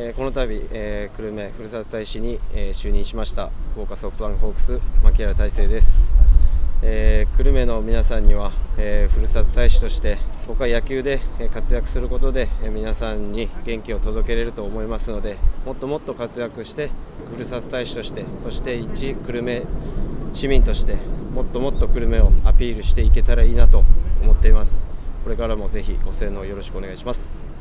えー、この度、えー、久留米ふるさと大使に、えー、就任しました福岡ソフトバンクホークス牧原大成です、えー、久留米の皆さんには、えー、ふるさと大使として僕は野球で活躍することで皆さんに元気を届けれると思いますのでもっともっと活躍してふるさと大使としてそして一久留米市民としてもっともっと久留米をアピールしていけたらいいなと思っています。これからもぜひご声援をよろしくお願いします。